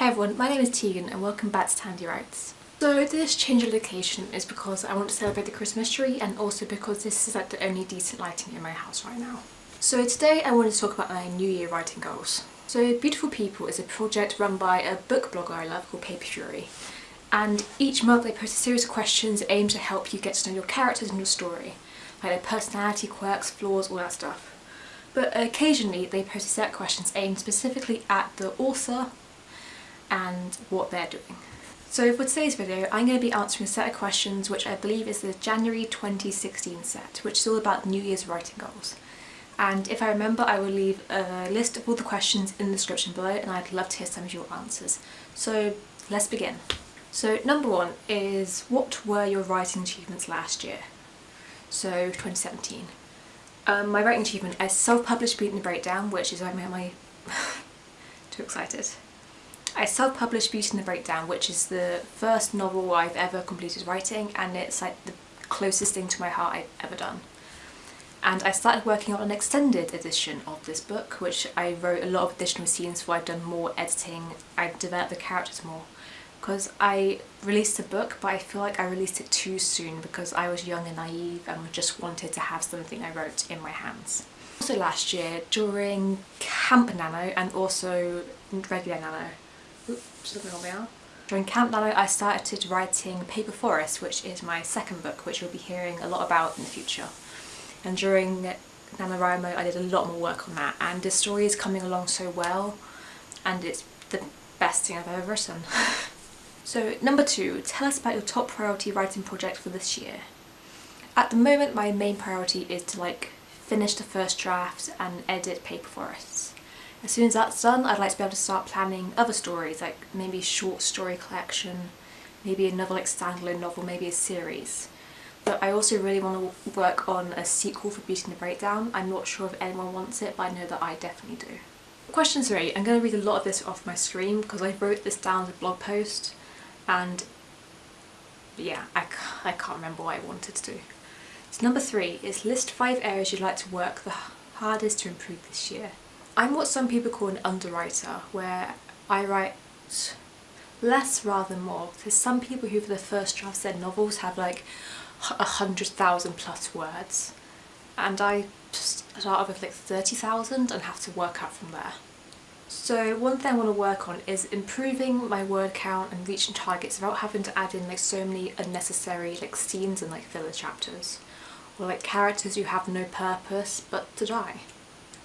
Hey everyone, my name is Tegan and welcome back to Tandy Writes. So this change of location is because I want to celebrate the Christmas tree and also because this is like the only decent lighting in my house right now. So today I want to talk about my New Year writing goals. So Beautiful People is a project run by a book blogger I love called Paper Fury and each month they post a series of questions aimed to help you get to know your characters and your story, like their personality, quirks, flaws, all that stuff. But occasionally they post a set of questions aimed specifically at the author and what they're doing. So for today's video I'm going to be answering a set of questions which I believe is the January 2016 set which is all about New Year's writing goals. And if I remember I will leave a list of all the questions in the description below and I'd love to hear some of your answers. So let's begin. So number one is what were your writing achievements last year? So 2017. Um, my writing achievement is self-published Beauty and the Breakdown which is why I'm my... too excited. I self-published Beauty and the Breakdown, which is the first novel I've ever completed writing and it's like the closest thing to my heart I've ever done. And I started working on an extended edition of this book, which I wrote a lot of additional scenes for, I've done more editing, I've developed the characters more. Because I released a book, but I feel like I released it too soon because I was young and naive and just wanted to have something I wrote in my hands. Also last year, during Camp Nano and also regular Nano, during Camp Nano I started writing Paper Forest which is my second book which we'll be hearing a lot about in the future. And during NaNoWriMo I did a lot more work on that and the story is coming along so well and it's the best thing I've ever written. so number two, tell us about your top priority writing project for this year. At the moment my main priority is to like finish the first draft and edit Paper Forests. As soon as that's done, I'd like to be able to start planning other stories, like maybe a short story collection, maybe another like standalone novel, maybe a series. But I also really want to work on a sequel for Beauty and the Breakdown. I'm not sure if anyone wants it, but I know that I definitely do. Question three. I'm going to read a lot of this off my screen because I wrote this down as a blog post and yeah, I, I can't remember what I wanted to do. So number three is list five areas you'd like to work the hardest to improve this year. I'm what some people call an underwriter, where I write less rather than more. There's some people who for the first drafts their novels have like a hundred thousand plus words and I start off with like 30,000 and have to work out from there. So one thing I want to work on is improving my word count and reaching targets without having to add in like so many unnecessary like scenes and like filler chapters or like characters who have no purpose but to die.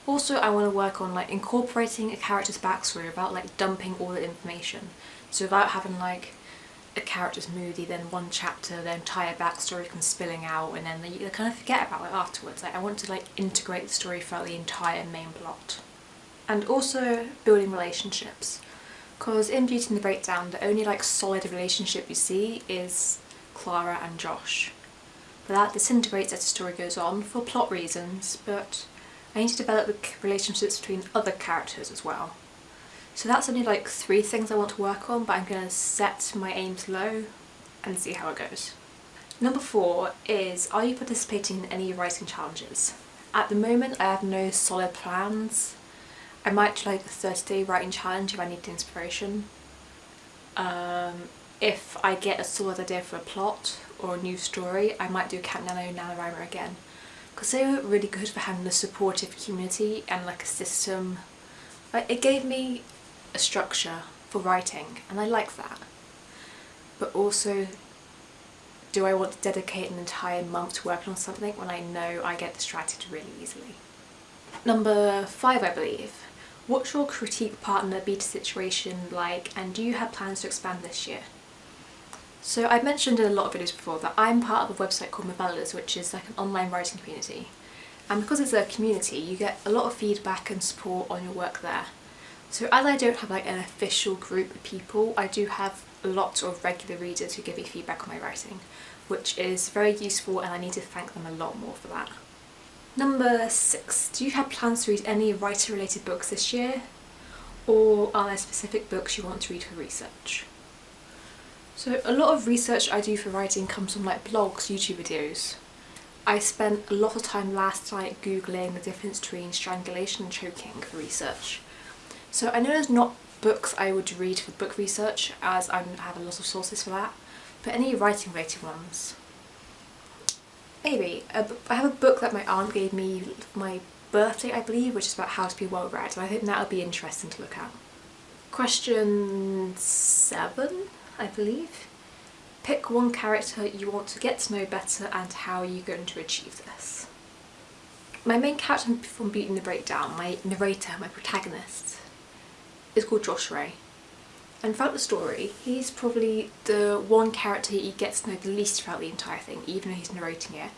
Also I want to work on like incorporating a character's backstory without like dumping all the information. So without having like a character's moody, then one chapter, their entire backstory comes spilling out and then they kind of forget about it afterwards. Like I want to like integrate the story throughout the entire main plot. And also building relationships. Because in Beauty and the Breakdown the only like solid relationship you see is Clara and Josh. But that disintegrates as the story goes on for plot reasons, but I need to develop the relationships between other characters as well. So that's only like three things I want to work on, but I'm going to set my aims low and see how it goes. Number four is, are you participating in any writing challenges? At the moment I have no solid plans. I might try like a 30 day writing challenge if I need inspiration. Um, if I get a solid idea for a plot or a new story, I might do Camp Nano NaNoWriMo again because they were really good for having a supportive community and like a system. Like, it gave me a structure for writing and I like that. But also, do I want to dedicate an entire month to working on something when I know I get distracted really easily? Number five, I believe. What's your critique partner beta situation like and do you have plans to expand this year? So I've mentioned in a lot of videos before that I'm part of a website called Movellas which is like an online writing community and because it's a community you get a lot of feedback and support on your work there. So as I don't have like an official group of people I do have lots of regular readers who give me feedback on my writing which is very useful and I need to thank them a lot more for that. Number six, do you have plans to read any writer related books this year? Or are there specific books you want to read for research? So a lot of research I do for writing comes from like blogs, YouTube videos. I spent a lot of time last night googling the difference between strangulation and choking for research. So I know there's not books I would read for book research as I have a lot of sources for that. But any writing related ones? Maybe. I have a book that my aunt gave me my birthday I believe which is about how to be well read and I think that would be interesting to look at. Question 7 I believe. Pick one character you want to get to know better and how you're going to achieve this. My main character from Beauty and the Breakdown, my narrator, my protagonist, is called Josh Ray. And throughout the story, he's probably the one character you get to know the least throughout the entire thing, even though he's narrating it.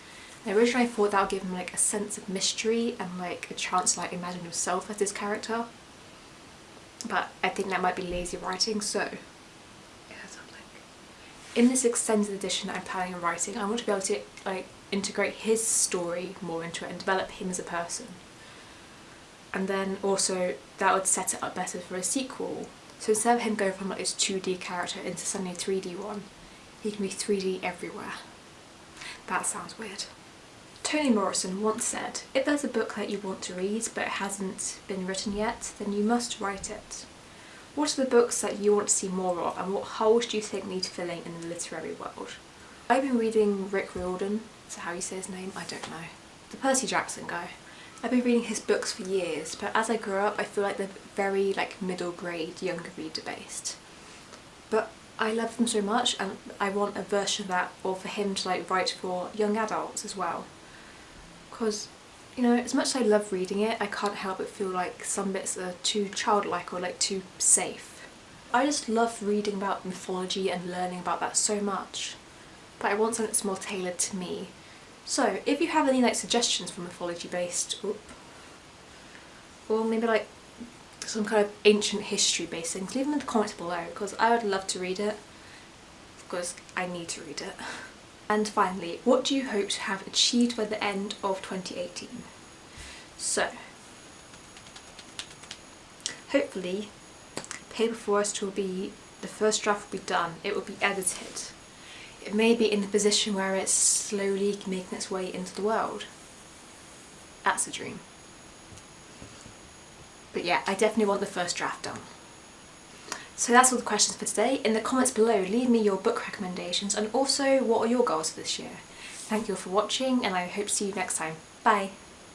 And originally I thought that would give him like a sense of mystery and like a chance to like imagine himself as this character. But I think that might be lazy writing, so in this extended edition I'm planning on writing, I want to be able to like integrate his story more into it and develop him as a person. And then also that would set it up better for a sequel. So instead of him going from like this 2D character into suddenly a 3D one, he can be 3D everywhere. That sounds weird. Toni Morrison once said, if there's a book that you want to read but it hasn't been written yet, then you must write it. What are the books that you want to see more of and what holes do you think need filling in the literary world? I've been reading Rick Riordan, that how you say his name? I don't know. The Percy Jackson guy. I've been reading his books for years but as I grew up I feel like they're very like middle grade younger reader based. But I love them so much and I want a version of that or for him to like write for young adults as well. Because you know, as much as I love reading it, I can't help but feel like some bits are too childlike or like too safe. I just love reading about mythology and learning about that so much. But I want something that's more tailored to me. So, if you have any like suggestions for mythology based, oop, or maybe like some kind of ancient history based things, leave them in the comments below because I would love to read it because I need to read it. And finally, what do you hope to have achieved by the end of 2018? So, hopefully Paper Forest will be, the first draft will be done, it will be edited. It may be in the position where it's slowly making its way into the world. That's a dream. But yeah, I definitely want the first draft done. So that's all the questions for today. In the comments below, leave me your book recommendations and also what are your goals for this year. Thank you all for watching and I hope to see you next time. Bye!